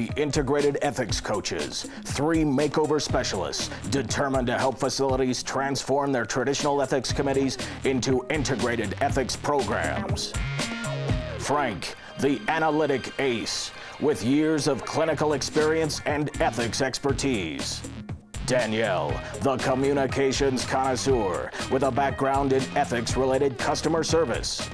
the Integrated Ethics Coaches, three makeover specialists determined to help facilities transform their traditional ethics committees into integrated ethics programs. Frank, the analytic ace, with years of clinical experience and ethics expertise. Danielle, the communications connoisseur with a background in ethics related customer service.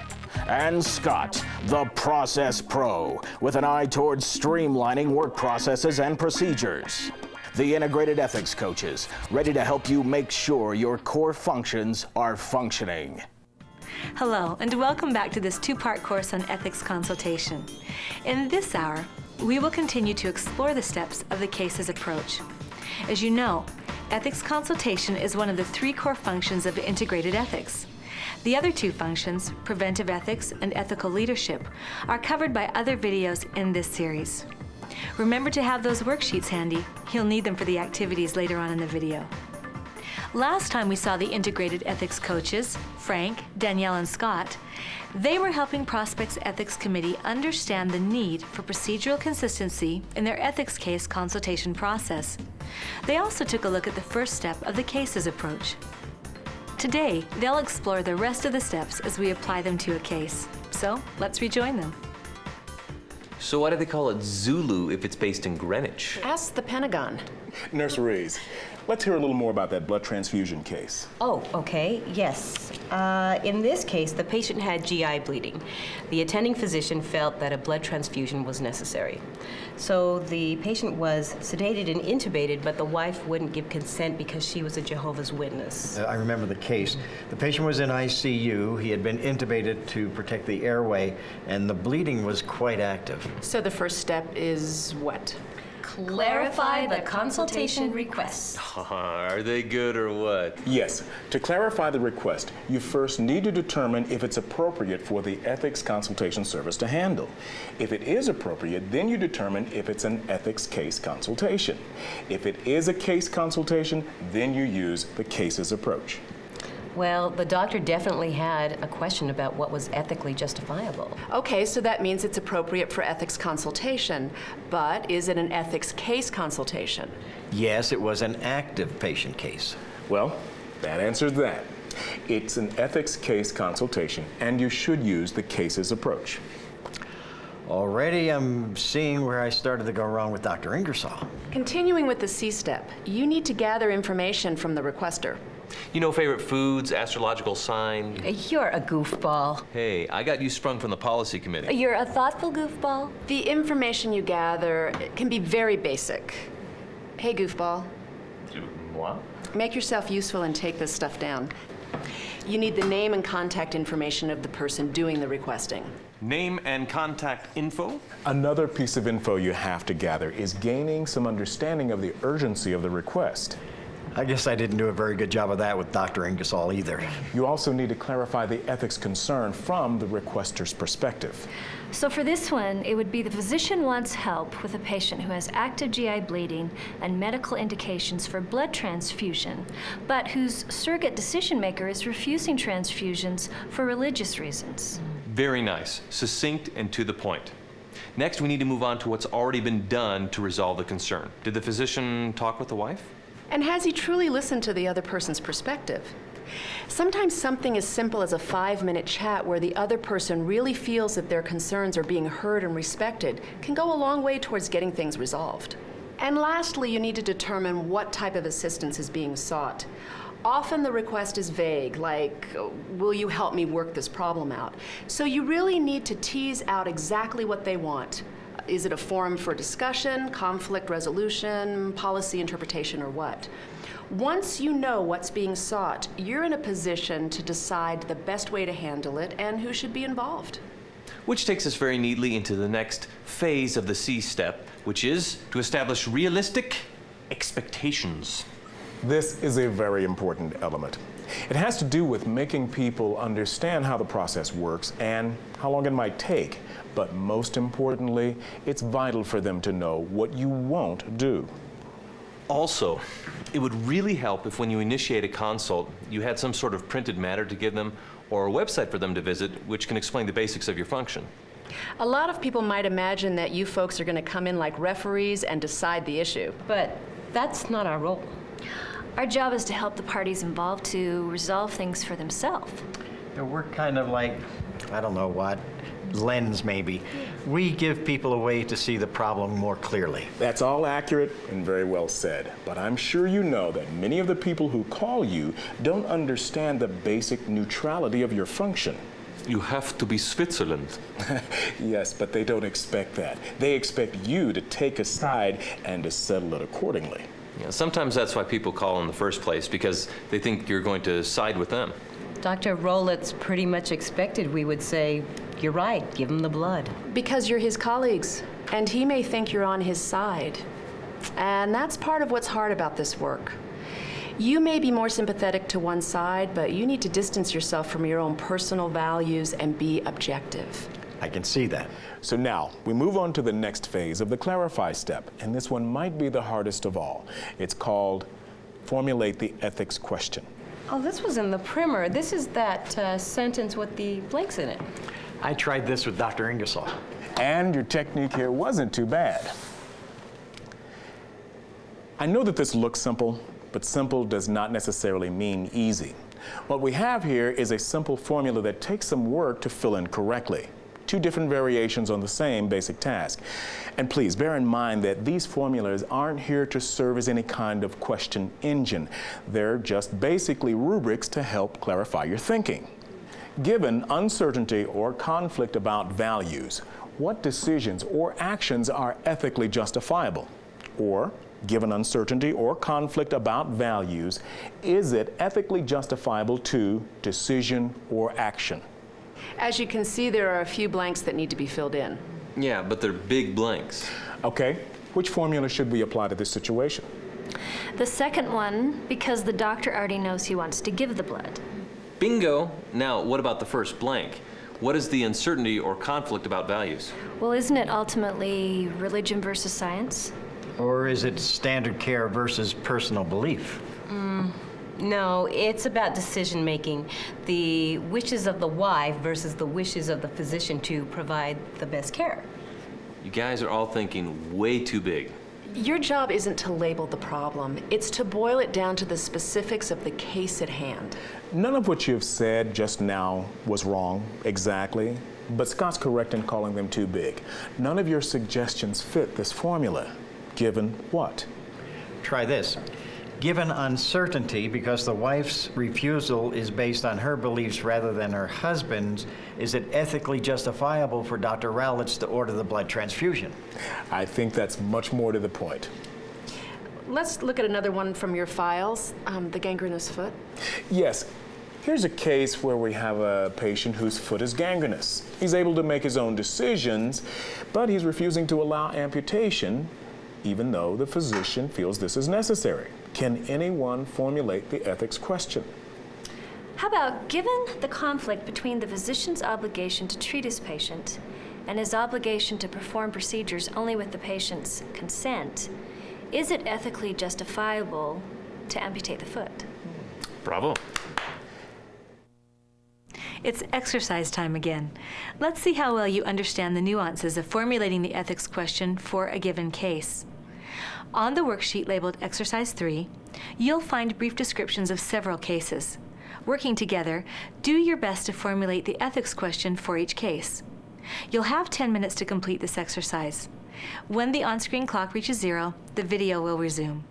And Scott, the process pro with an eye towards streamlining work processes and procedures. The integrated ethics coaches, ready to help you make sure your core functions are functioning. Hello, and welcome back to this two-part course on ethics consultation. In this hour, we will continue to explore the steps of the cases approach. As you know, ethics consultation is one of the three core functions of integrated ethics. The other two functions, preventive ethics and ethical leadership, are covered by other videos in this series. Remember to have those worksheets handy. You'll need them for the activities later on in the video. Last time we saw the integrated ethics coaches, Frank, Danielle, and Scott, they were helping Prospects Ethics Committee understand the need for procedural consistency in their ethics case consultation process. They also took a look at the first step of the cases approach, Today, they'll explore the rest of the steps as we apply them to a case. So let's rejoin them. So why do they call it Zulu if it's based in Greenwich? Ask the Pentagon. Nurse Rees, let's hear a little more about that blood transfusion case. Oh, okay, yes. Uh, in this case, the patient had GI bleeding. The attending physician felt that a blood transfusion was necessary. So the patient was sedated and intubated, but the wife wouldn't give consent because she was a Jehovah's Witness. Uh, I remember the case. The patient was in ICU. He had been intubated to protect the airway, and the bleeding was quite active. So the first step is what? Clarify the consultation request. Are they good or what? Yes, to clarify the request, you first need to determine if it's appropriate for the ethics consultation service to handle. If it is appropriate, then you determine if it's an ethics case consultation. If it is a case consultation, then you use the cases approach. Well, the doctor definitely had a question about what was ethically justifiable. Okay, so that means it's appropriate for ethics consultation. But is it an ethics case consultation? Yes, it was an active patient case. Well, that answers that. It's an ethics case consultation, and you should use the cases approach. Already I'm seeing where I started to go wrong with Dr. Ingersoll. Continuing with the C step, you need to gather information from the requester. You know favorite foods, astrological sign? Uh, you're a goofball. Hey, I got you sprung from the policy committee. You're a thoughtful goofball. The information you gather can be very basic. Hey, goofball. What? Make yourself useful and take this stuff down. You need the name and contact information of the person doing the requesting. Name and contact info? Another piece of info you have to gather is gaining some understanding of the urgency of the request. I guess I didn't do a very good job of that with Dr. Ingersoll either. You also need to clarify the ethics concern from the requester's perspective. So for this one, it would be the physician wants help with a patient who has active GI bleeding and medical indications for blood transfusion, but whose surrogate decision maker is refusing transfusions for religious reasons. Very nice. Succinct and to the point. Next, we need to move on to what's already been done to resolve the concern. Did the physician talk with the wife? And has he truly listened to the other person's perspective? Sometimes something as simple as a five minute chat where the other person really feels that their concerns are being heard and respected can go a long way towards getting things resolved. And lastly, you need to determine what type of assistance is being sought. Often the request is vague, like, will you help me work this problem out? So you really need to tease out exactly what they want. Is it a forum for discussion, conflict resolution, policy interpretation, or what? Once you know what's being sought, you're in a position to decide the best way to handle it and who should be involved. Which takes us very neatly into the next phase of the C step, which is to establish realistic expectations. This is a very important element. It has to do with making people understand how the process works and how long it might take. But most importantly, it's vital for them to know what you won't do. Also, it would really help if when you initiate a consult, you had some sort of printed matter to give them or a website for them to visit which can explain the basics of your function. A lot of people might imagine that you folks are going to come in like referees and decide the issue. But that's not our role. Our job is to help the parties involved to resolve things for themselves. Yeah, We're kind of like, I don't know what, lens maybe. We give people a way to see the problem more clearly. That's all accurate and very well said. But I'm sure you know that many of the people who call you don't understand the basic neutrality of your function. You have to be Switzerland. yes, but they don't expect that. They expect you to take a side and to settle it accordingly. Yeah, sometimes that's why people call in the first place, because they think you're going to side with them. Dr. Rollett's pretty much expected we would say, you're right, give him the blood. Because you're his colleagues, and he may think you're on his side. And that's part of what's hard about this work. You may be more sympathetic to one side, but you need to distance yourself from your own personal values and be objective. I can see that. So now we move on to the next phase of the clarify step, and this one might be the hardest of all. It's called formulate the ethics question. Oh, this was in the primer. This is that uh, sentence with the blanks in it. I tried this with Dr. Ingersoll. And your technique here wasn't too bad. I know that this looks simple, but simple does not necessarily mean easy. What we have here is a simple formula that takes some work to fill in correctly. Two different variations on the same basic task. And please bear in mind that these formulas aren't here to serve as any kind of question engine. They're just basically rubrics to help clarify your thinking. Given uncertainty or conflict about values, what decisions or actions are ethically justifiable? Or, given uncertainty or conflict about values, is it ethically justifiable to decision or action? As you can see, there are a few blanks that need to be filled in. Yeah, but they're big blanks. Okay, which formula should we apply to this situation? The second one, because the doctor already knows he wants to give the blood. Bingo! Now, what about the first blank? What is the uncertainty or conflict about values? Well, isn't it ultimately religion versus science? Or is it standard care versus personal belief? Mm. No, it's about decision making. The wishes of the wife versus the wishes of the physician to provide the best care. You guys are all thinking way too big. Your job isn't to label the problem, it's to boil it down to the specifics of the case at hand. None of what you've said just now was wrong, exactly, but Scott's correct in calling them too big. None of your suggestions fit this formula, given what? Try this. Given uncertainty, because the wife's refusal is based on her beliefs rather than her husband's, is it ethically justifiable for Dr. Rowlitz to order the blood transfusion? I think that's much more to the point. Let's look at another one from your files, um, the gangrenous foot. Yes, here's a case where we have a patient whose foot is gangrenous. He's able to make his own decisions, but he's refusing to allow amputation, even though the physician feels this is necessary. Can anyone formulate the ethics question? How about, given the conflict between the physician's obligation to treat his patient and his obligation to perform procedures only with the patient's consent, is it ethically justifiable to amputate the foot? Bravo. It's exercise time again. Let's see how well you understand the nuances of formulating the ethics question for a given case. On the worksheet labeled Exercise 3, you'll find brief descriptions of several cases. Working together, do your best to formulate the ethics question for each case. You'll have 10 minutes to complete this exercise. When the on-screen clock reaches zero, the video will resume.